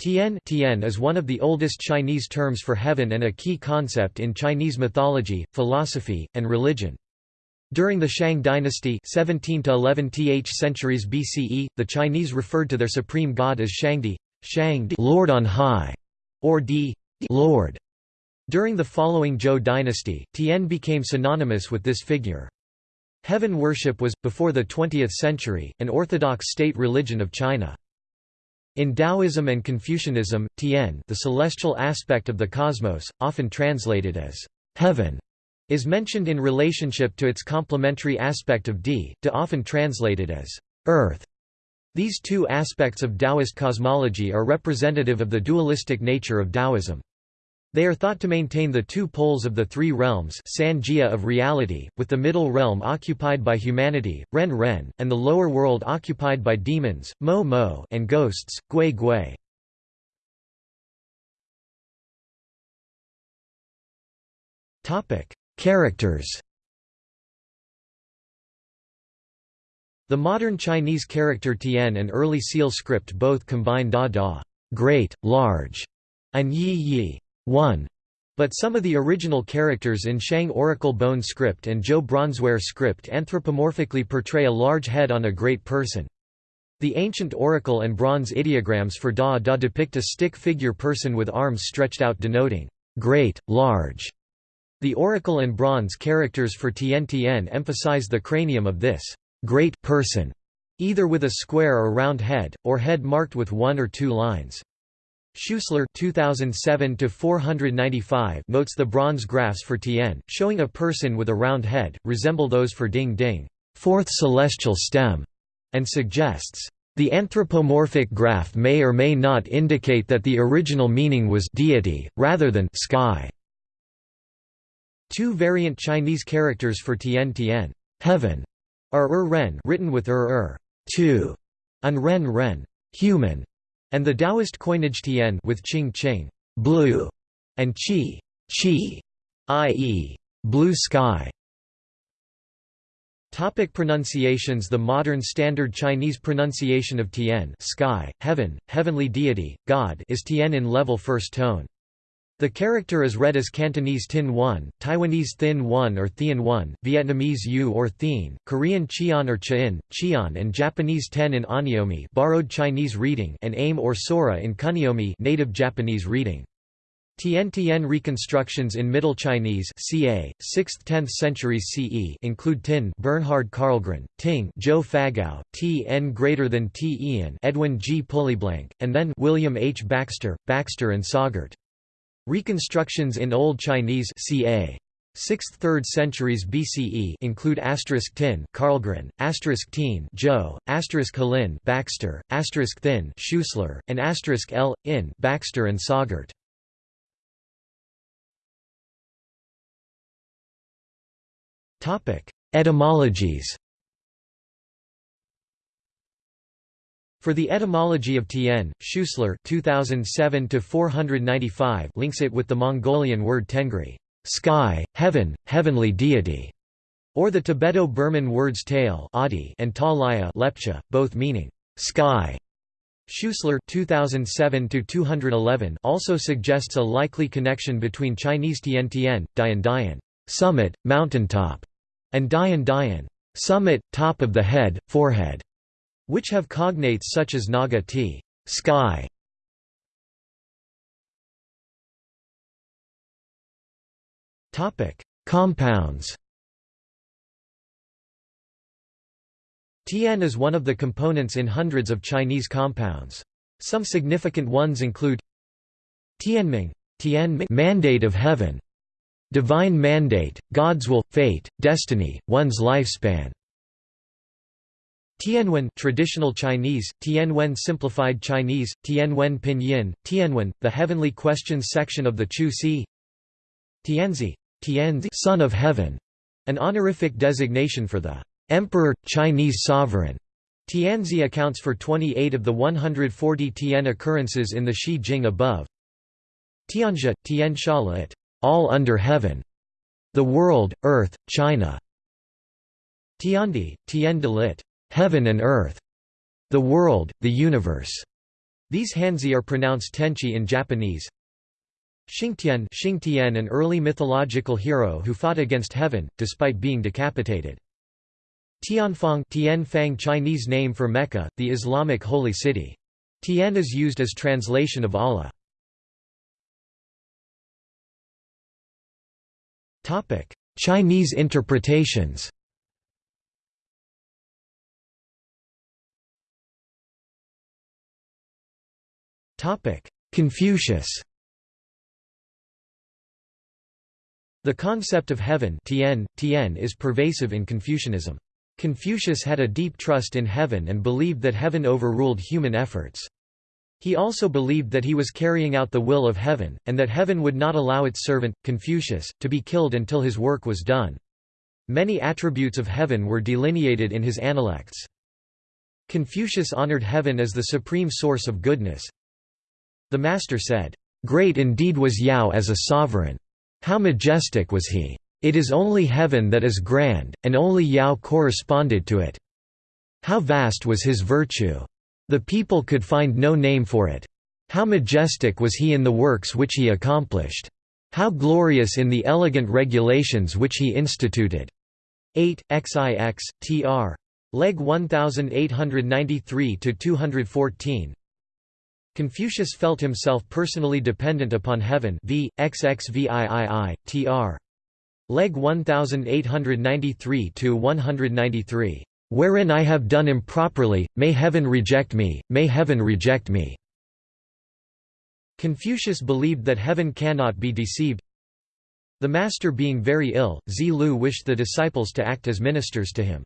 Tian, Tian is one of the oldest Chinese terms for heaven and a key concept in Chinese mythology, philosophy, and religion. During the Shang dynasty 17 to 11 th centuries BCE, the Chinese referred to their supreme god as Shangdi, Shang Lord on high, or Di Lord. During the following Zhou dynasty, Tian became synonymous with this figure. Heaven worship was, before the 20th century, an orthodox state religion of China. In Taoism and Confucianism, Tian the celestial aspect of the cosmos, often translated as heaven, is mentioned in relationship to its complementary aspect of Di, to often translated as earth. These two aspects of Taoist cosmology are representative of the dualistic nature of Taoism. They are thought to maintain the two poles of the three realms Sanjia of reality, with the middle realm occupied by humanity, Ren Ren, and the lower world occupied by demons, Mo Mo and ghosts, Gui Gui. Characters The modern Chinese character Tian and early Seal script both combine Da Da great, large, and Yi Yi 1. But some of the original characters in Shang Oracle Bone script and Zhou Bronzeware script anthropomorphically portray a large head on a great person. The ancient oracle and bronze ideograms for Da Da depict a stick figure person with arms stretched out denoting great, large. The oracle and bronze characters for Tian Tian emphasize the cranium of this great person, either with a square or round head, or head marked with one or two lines. Schuessler 2007 notes the bronze graphs for Tian, showing a person with a round head, resemble those for Ding Ding fourth celestial stem, and suggests, "...the anthropomorphic graph may or may not indicate that the original meaning was deity, rather than sky." Two variant Chinese characters for Tian Tian heaven", are Er Ren written with Er Er two, and Ren Ren human", and the Taoist coinage Tian with Qing Qing blue, and Qi Qi, i.e., blue sky. Topic pronunciations The modern standard Chinese pronunciation of Tian sky, heaven, heavenly deity, God is Tian in level first tone. The character is read as Cantonese Tin 1, Taiwanese Thin 1 or Thien 1, Vietnamese U or Thien, Korean Cheon or Cheon, Cheon and Japanese Ten in Onyomi borrowed Chinese reading and Aim or Sora in Kunyomi native Japanese reading. Tien reconstructions in Middle Chinese ca. 6th–10th centuries CE include Tin Bernhard Karlgren, Ting Joe Fagao, T n greater than T Ian Edwin G. Pulleyblank, and then William H. Baxter, Baxter and Sagart. Reconstructions in Old Chinese ca. 6th 3rd centuries BCE include asterisk tin Karlgren, asterisk teen Joe, asterisk Halin Baxter, asterisk thin Schuessler, and asterisk L in Baxter and Sagart. Topic: Etymologies. For the etymology of Tien, Schuessler 2007 links it with the Mongolian word tengri sky, heaven, heavenly deity, or the Tibeto-Burman words tail and talaya lepcha, both meaning sky. Schuessler 2007 also suggests a likely connection between Chinese Tien Tien, Dian Dian summit, mountaintop, and Dian Dian summit, top of the head, forehead which have cognates such as naga t sky. Topic: Compounds. Tian is one of the components in hundreds of Chinese compounds. Some significant ones include Tianming, Tianming mandate of heaven, divine mandate, God's will, fate, destiny, one's lifespan. Tianwen traditional Chinese, Tianwen simplified Chinese, Tianwen pinyin, Tianwen, the heavenly questions section of the Chu Si Tianzi, Tianzi son of heaven, an honorific designation for the emperor, Chinese sovereign. Tianzi accounts for 28 of the 140 Tian occurrences in the Shi Jing above. Tianjia, Tian Shalit, all under heaven, the world, earth, China. Tiandi, Tien Dalit, heaven and earth, the world, the universe. These Hanzi are pronounced Tenchi in Japanese. Xingtian Xingtian an early mythological hero who fought against heaven, despite being decapitated. Tianfang Tianfang Chinese name for Mecca, the Islamic holy city. Tian is used as translation of Allah. Chinese interpretations Confucius The concept of heaven tian, tian is pervasive in Confucianism. Confucius had a deep trust in heaven and believed that heaven overruled human efforts. He also believed that he was carrying out the will of heaven, and that heaven would not allow its servant, Confucius, to be killed until his work was done. Many attributes of heaven were delineated in his Analects. Confucius honored heaven as the supreme source of goodness. The master said, "'Great indeed was Yao as a sovereign. How majestic was he! It is only heaven that is grand, and only Yao corresponded to it. How vast was his virtue! The people could find no name for it. How majestic was he in the works which he accomplished! How glorious in the elegant regulations which he instituted! 8, XIX, tr. Legge 1893–214 Confucius felt himself personally dependent upon heaven v. XXVIII, tr. Legge 1893–193, "...wherein I have done improperly, may heaven reject me, may heaven reject me." Confucius believed that heaven cannot be deceived. The master being very ill, Zi Lu wished the disciples to act as ministers to him.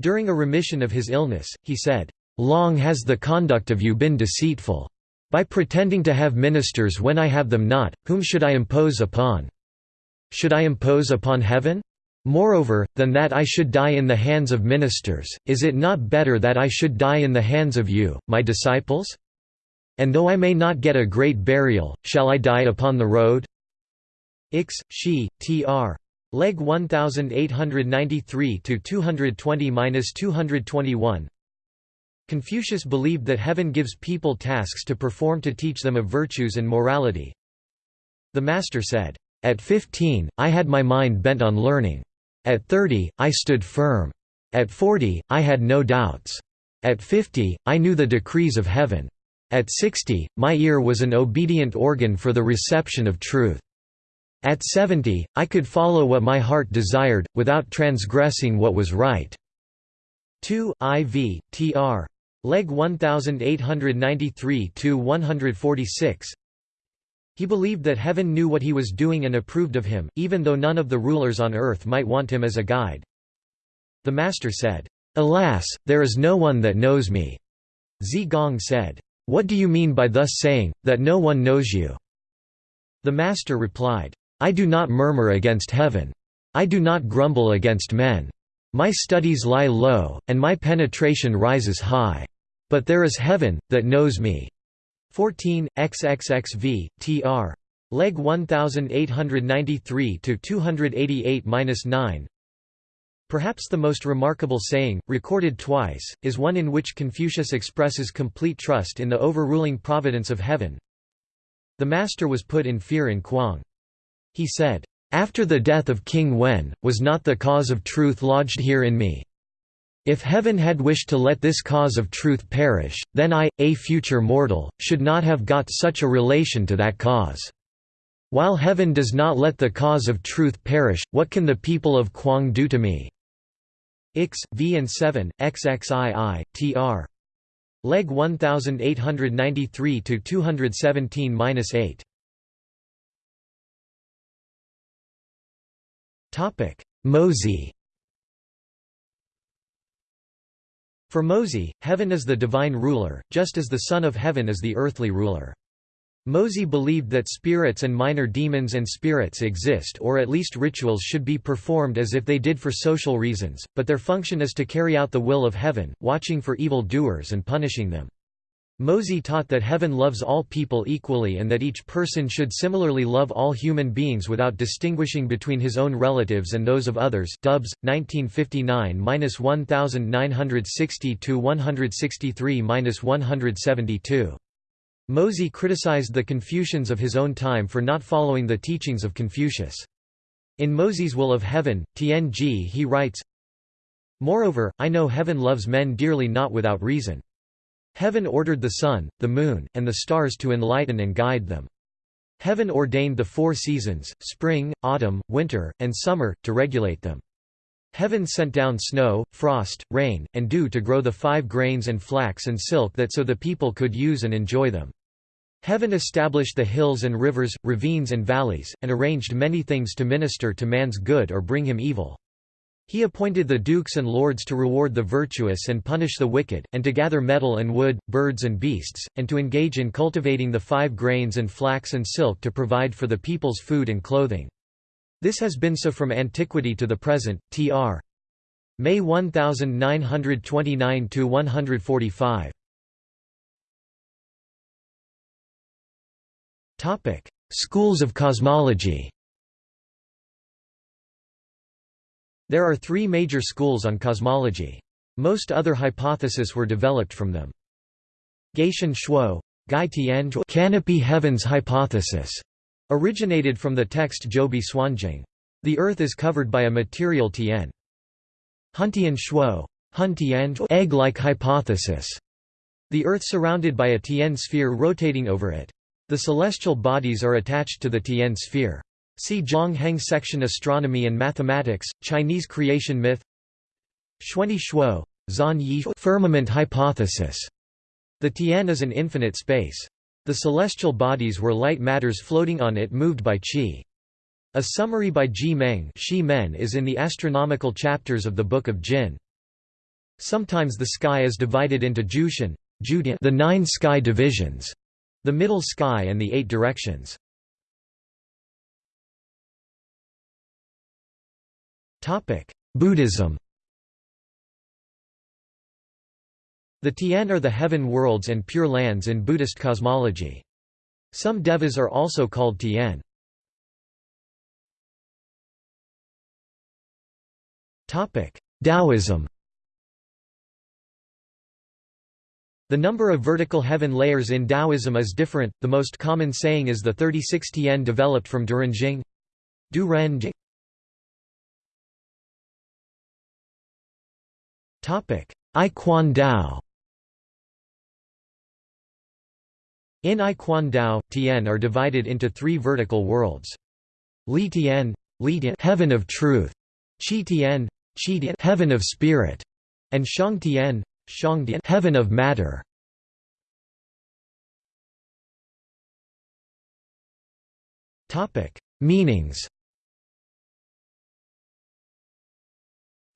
During a remission of his illness, he said, Long has the conduct of you been deceitful. By pretending to have ministers when I have them not, whom should I impose upon? Should I impose upon heaven? Moreover, than that I should die in the hands of ministers, is it not better that I should die in the hands of you, my disciples? And though I may not get a great burial, shall I die upon the road? Ix, Shi, tr. Legge 1893 to 220-221. Confucius believed that heaven gives people tasks to perform to teach them of virtues and morality. The master said, "At 15, I had my mind bent on learning. At 30, I stood firm. At 40, I had no doubts. At 50, I knew the decrees of heaven. At 60, my ear was an obedient organ for the reception of truth. At 70, I could follow what my heart desired, without transgressing what was right." 2 IV, tr. Legge 1893–146 He believed that heaven knew what he was doing and approved of him, even though none of the rulers on earth might want him as a guide. The master said, "'Alas, there is no one that knows me.' Zi Gong said, "'What do you mean by thus saying, that no one knows you?' The master replied, I do not murmur against heaven. I do not grumble against men. My studies lie low, and my penetration rises high. But there is heaven, that knows me. 14, XXXV, tr. Legge 1893–288–9 Perhaps the most remarkable saying, recorded twice, is one in which Confucius expresses complete trust in the overruling providence of heaven. The master was put in fear in Kuang. He said, "'After the death of King Wen, was not the cause of truth lodged here in me? If heaven had wished to let this cause of truth perish, then I, a future mortal, should not have got such a relation to that cause. While heaven does not let the cause of truth perish, what can the people of Kuang do to me?' Ix, V and 7, XXII, tr. Legge 1893 to 217-8. Mozi For Mozi, heaven is the divine ruler, just as the Son of Heaven is the earthly ruler. Mozi believed that spirits and minor demons and spirits exist or at least rituals should be performed as if they did for social reasons, but their function is to carry out the will of heaven, watching for evil doers and punishing them. Mozi taught that heaven loves all people equally and that each person should similarly love all human beings without distinguishing between his own relatives and those of others. Dubs 1959-1960 to 163-172. Mozi criticized the Confucians of his own time for not following the teachings of Confucius. In Mozi's Will of Heaven, Tien he writes, Moreover, I know heaven loves men dearly not without reason. Heaven ordered the sun, the moon, and the stars to enlighten and guide them. Heaven ordained the four seasons, spring, autumn, winter, and summer, to regulate them. Heaven sent down snow, frost, rain, and dew to grow the five grains and flax and silk that so the people could use and enjoy them. Heaven established the hills and rivers, ravines and valleys, and arranged many things to minister to man's good or bring him evil. He appointed the dukes and lords to reward the virtuous and punish the wicked, and to gather metal and wood, birds and beasts, and to engage in cultivating the five grains and flax and silk to provide for the people's food and clothing. This has been so from antiquity to the present. Tr. May 1929 145. Topic: Schools of cosmology. There are three major schools on cosmology. Most other hypotheses were developed from them. Gaishan Shuo, Gai Tian canopy heavens hypothesis Originated from the text Zhoubi Suanjing. The Earth is covered by a material Tian. Huntian Shuo egg-like hypothesis. The Earth surrounded by a Tian sphere rotating over it. The celestial bodies are attached to the Tian sphere. See Zhang Heng section Astronomy and Mathematics, Chinese creation myth Xuanyi Shuo, Zan Yi firmament hypothesis. The Tian is an infinite space. The celestial bodies were light matters floating on it moved by qi. A summary by Ji Meng Men is in the astronomical chapters of the Book of Jin. Sometimes the sky is divided into Jushan, the nine sky divisions, the middle sky and the eight directions. Buddhism The Tian are the heaven worlds and pure lands in Buddhist cosmology. Some devas are also called Tian. Taoism The number of vertical heaven layers in Taoism is different, the most common saying is the 36 Tian developed from Durenjing. Du I Quan Dao In I Quan Dao, Tian are divided into three vertical worlds. Li Tian, Li Tian heaven of truth, Qi Tian, Qi Tian heaven of spirit, and Shang Tian, Shang Tian heaven of matter. Topic: Meanings.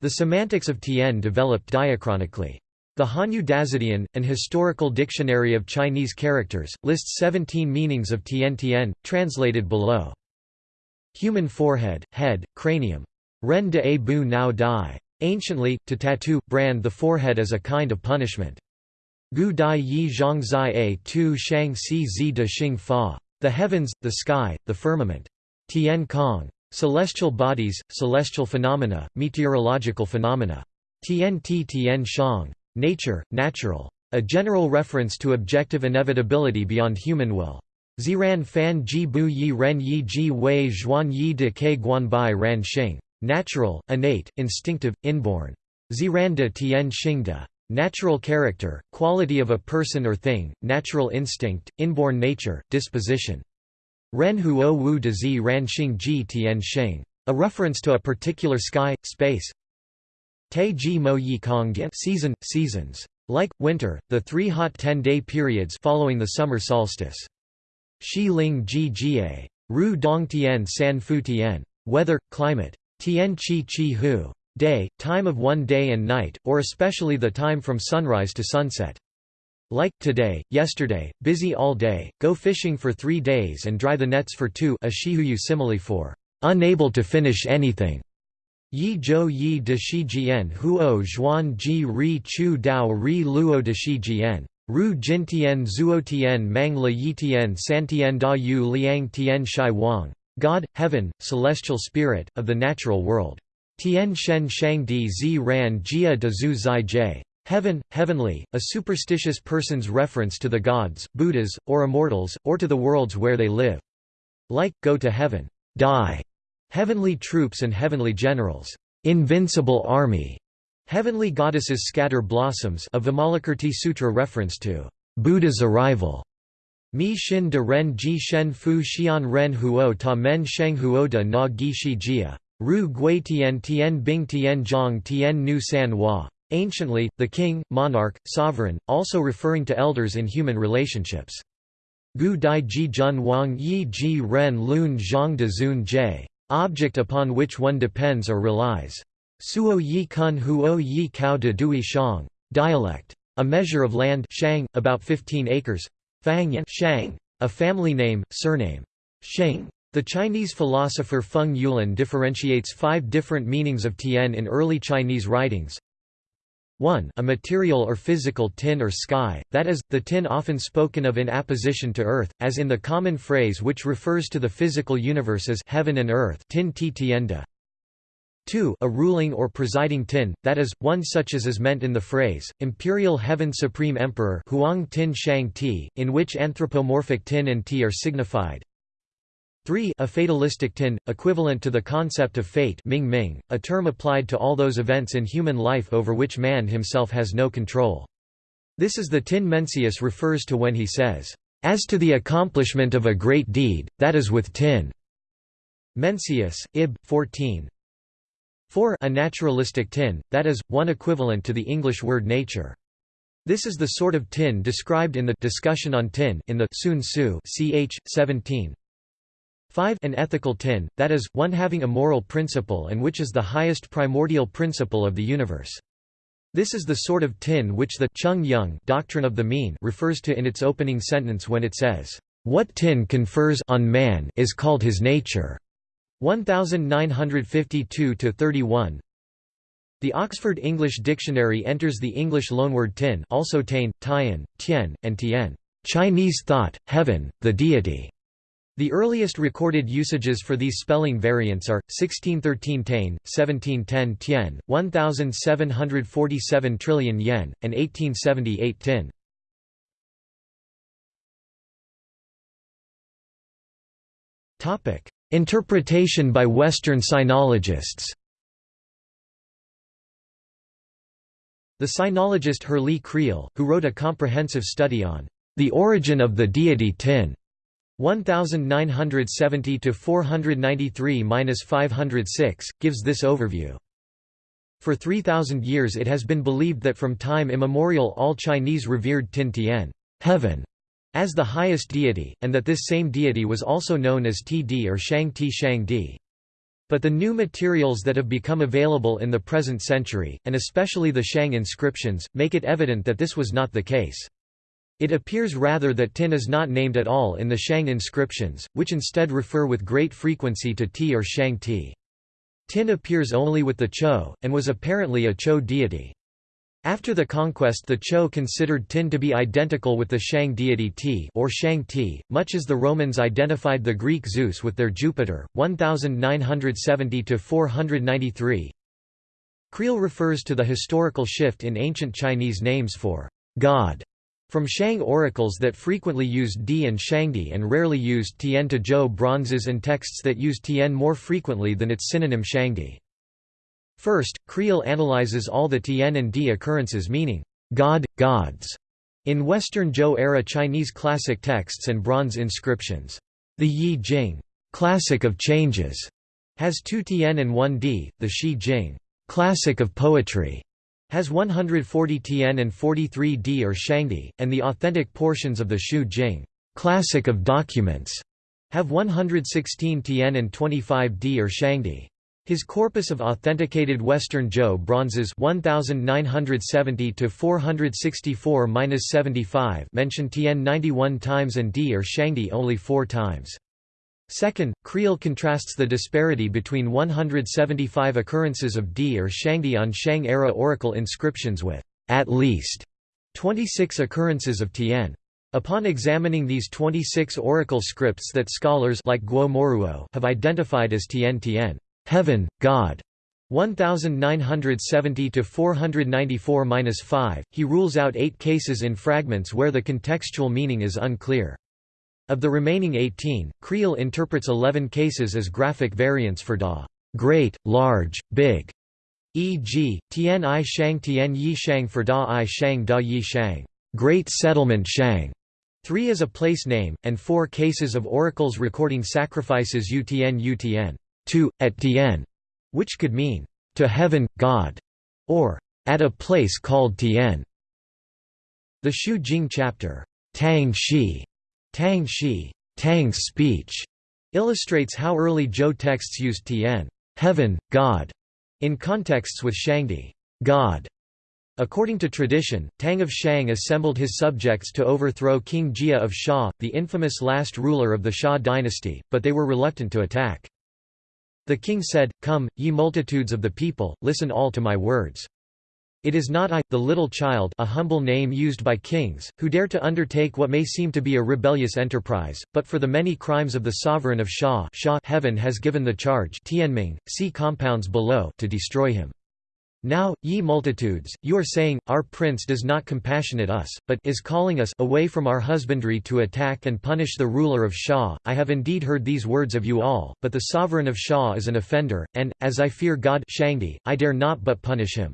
The semantics of Tian developed diachronically. The Hanyu Dazidian, an historical dictionary of Chinese characters, lists 17 meanings of Tian Tian, translated below. Human forehead, head, cranium. Ren de a bu nao dai. Anciently, to tattoo, brand the forehead as a kind of punishment. Gu dai yi zhang zai a tu shang si zi de xing fa. The heavens, the sky, the firmament. Tian Kong. Celestial bodies, celestial phenomena, meteorological phenomena. Tian ti tian shang. Nature, natural. A general reference to objective inevitability beyond human will. Ziran fan ji bu yi ren yi ji wei zhuan yi de ke guan bai ran xing. Natural, innate, instinctive, inborn. Ziran de tian xing de. Natural character, quality of a person or thing, natural instinct, inborn nature, disposition. Ren huo wu de zi ran xing ji tian xing. A reference to a particular sky, space, Te ji mo yi kong season, seasons. Like, winter, the three hot ten-day periods following the summer solstice. Shi ling ji jie. Ru dong tian san fu tian. Weather, climate. Tian chi chi hu. Day, time of one day and night, or especially the time from sunrise to sunset. Like, today, yesterday, busy all day, go fishing for three days and dry the nets for two a shihuyu simile for unable to finish anything. Yi zhou yi de shi jian huo zhuan ji ri chu dao ri luo de shi jian. Ru jintian zuotian mang le yitian santian da yu liang tian shai wang. God, heaven, celestial spirit, of the natural world. Tian shen shang di zi ran jia de zu zai jie. Heaven, heavenly, a superstitious person's reference to the gods, Buddhas, or immortals, or to the worlds where they live. Like, go to heaven, die, heavenly troops and heavenly generals, invincible army, heavenly goddesses scatter blossoms a Vimalakirti Sutra reference to Buddha's arrival. Mi xin de ren ji shen fu xian ren huo ta men sheng huo de na gi shi jia. Ru gui tian tian bing tian zhang tian nu san hua. Anciently, the king, monarch, sovereign, also referring to elders in human relationships. Gu dai ji jun wang yi ji ren lun zhang de zun jie. Object upon which one depends or relies. Suo yi kun huo yi kao de dui shang. Dialect. A measure of land shang, about 15 acres. Fang Shang, a family name, surname. Sheng. The Chinese philosopher Feng Youlan differentiates five different meanings of tian in early Chinese writings. 1 a material or physical tin or sky, that is, the tin often spoken of in apposition to earth, as in the common phrase which refers to the physical universe as heaven and earth tin ti tienda. 2 a ruling or presiding tin, that is, one such as is meant in the phrase, imperial heaven supreme emperor Huang tin shang ti, in which anthropomorphic tin and ti are signified. 3 a fatalistic tin, equivalent to the concept of fate Ming Ming, a term applied to all those events in human life over which man himself has no control. This is the tin Mencius refers to when he says, "...as to the accomplishment of a great deed, that is with tin." Mencius, Ib. 14. 4 a naturalistic tin, that is, one equivalent to the English word nature. This is the sort of tin described in the discussion on tin in the Xunzi ch. 17. 5 An ethical tin, that is, one having a moral principle and which is the highest primordial principle of the universe. This is the sort of tin which the Chung Yung doctrine of the mean refers to in its opening sentence when it says, "What tin confers on man is called his nature." 1952-31. The Oxford English Dictionary enters the English loanword tin also tain, tian, tian, and tien, Chinese thought, heaven, the deity. The earliest recorded usages for these spelling variants are 1613 tain, 1710 tien, 1747 trillion yen, and 1878 tin. Topic: Interpretation by Western sinologists. The sinologist Herrlee Creel, who wrote a comprehensive study on the origin of the deity Tin 1970 to 493-506 gives this overview. For 3000 years it has been believed that from time immemorial all Chinese revered Tin Tian, heaven, as the highest deity, and that this same deity was also known as Td or Shang Ti Shang Di. But the new materials that have become available in the present century, and especially the Shang inscriptions, make it evident that this was not the case. It appears rather that tin is not named at all in the Shang inscriptions, which instead refer with great frequency to Ti or Shang Ti. Tin appears only with the Chou, and was apparently a Chou deity. After the conquest the Chou considered Tin to be identical with the Shang deity Ti or Shang Ti, much as the Romans identified the Greek Zeus with their Jupiter, 1970–493. Creel refers to the historical shift in ancient Chinese names for God from Shang oracles that frequently used Di and Shangdi and rarely used Tian to Zhou bronzes and texts that use Tian more frequently than its synonym Shangdi. First, Creel analyzes all the Tian and Di occurrences meaning, God, gods, in Western Zhou-era Chinese classic texts and bronze inscriptions. The Yi Jing, classic of changes, has two Tian and one Di, the Shi Jing, classic of poetry, has 140 Tian and 43 Di or Shangdi, and the authentic portions of the Shu Jing classic of documents have 116 Tian and 25 Di or Shangdi. His corpus of authenticated Western Zhou bronzes 1970 to 464-75 mention Tian 91 times and Di or Shangdi only 4 times. Second, Creel contrasts the disparity between 175 occurrences of Di or Shangdi on Shang-era oracle inscriptions with at least 26 occurrences of Tian. Upon examining these 26 oracle scripts that scholars like Guo Moruo have identified as Tian Tian, heaven, God, 1970 to 494-5. He rules out 8 cases in fragments where the contextual meaning is unclear. Of the remaining 18, Creel interprets 11 cases as graphic variants for da great, large, big, e.g., Tian I Shang Tian Yi Shang for da I Shang da Yi Shang, great settlement Shang. 3 is a place name, and 4 cases of oracles recording sacrifices Utn Utn, to, at Tien, which could mean, to heaven, God, or at a place called Tien. The Shu Jing chapter, Tang Shi, Tang Shi, Tang's speech, illustrates how early Zhou texts used Tian heaven, God, in contexts with Shangdi, God. According to tradition, Tang of Shang assembled his subjects to overthrow King Jia of Xia, the infamous last ruler of the Xia dynasty, but they were reluctant to attack. The king said, Come, ye multitudes of the people, listen all to my words. It is not I, the little child a humble name used by kings, who dare to undertake what may seem to be a rebellious enterprise, but for the many crimes of the sovereign of Xia heaven has given the charge Tianming, see compounds below to destroy him. Now, ye multitudes, you are saying, Our prince does not compassionate us, but is calling us away from our husbandry to attack and punish the ruler of Xia. I have indeed heard these words of you all, but the sovereign of Xia is an offender, and, as I fear God Shangdi, I dare not but punish him.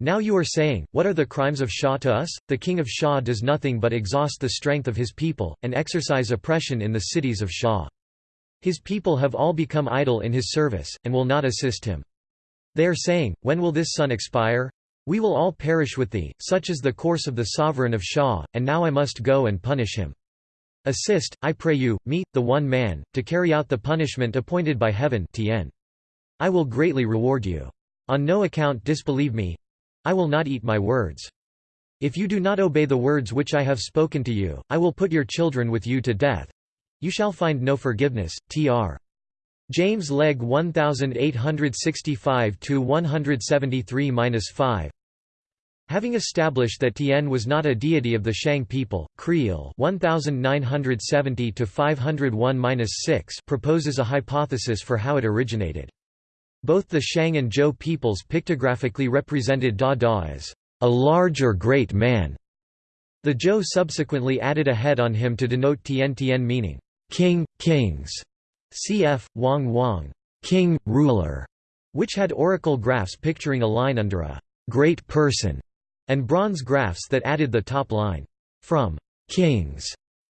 Now you are saying, What are the crimes of Shah to us? The king of Shah does nothing but exhaust the strength of his people, and exercise oppression in the cities of Shah. His people have all become idle in his service, and will not assist him. They are saying, When will this sun expire? We will all perish with thee, such is the course of the sovereign of Shah, and now I must go and punish him. Assist, I pray you, me, the one man, to carry out the punishment appointed by heaven Tien. I will greatly reward you. On no account disbelieve me, I will not eat my words. If you do not obey the words which I have spoken to you, I will put your children with you to death. You shall find no forgiveness. Tr. James Legge 1865-173-5 Having established that Tien was not a deity of the Shang people, Creel 1970-501-6 proposes a hypothesis for how it originated. Both the Shang and Zhou peoples pictographically represented Da Da as a large or great man. The Zhou subsequently added a head on him to denote Tian Tian meaning, king, kings, cf. Wang Wang, king, ruler, which had oracle graphs picturing a line under a great person, and bronze graphs that added the top line, from kings.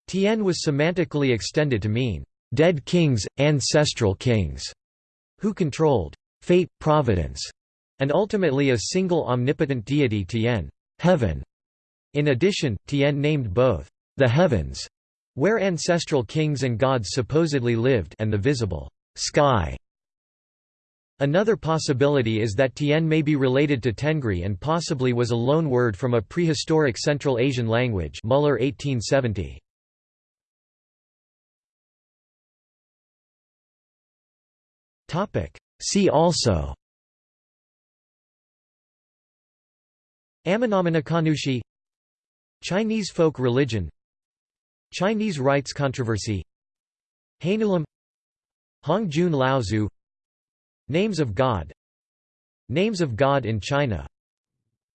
Tian was semantically extended to mean dead kings, ancestral kings who controlled fate, providence, and ultimately a single omnipotent deity Tien, heaven. In addition, Tien named both the heavens, where ancestral kings and gods supposedly lived, and the visible sky. Another possibility is that Tien may be related to Tengri and possibly was a loan word from a prehistoric Central Asian language Muller 1870. See also Amenominakanushi Chinese folk religion Chinese rites controversy Hainulam Hongjun Laozu Names of God Names of God in China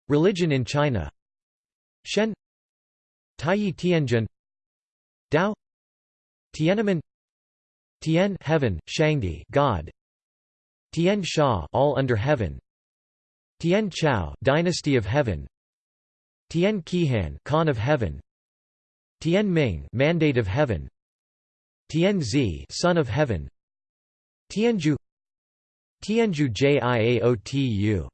Religion in China Shen Taiyi Tianjin Dao Tiananmen Tian heaven, Shangdi God Tian Sha all under heaven. Tian Chao dynasty of heaven. Tian Qihan Khan of heaven. Tian Ming mandate of heaven. Tian Zi son of heaven. Tianju. Tianju Jiaotu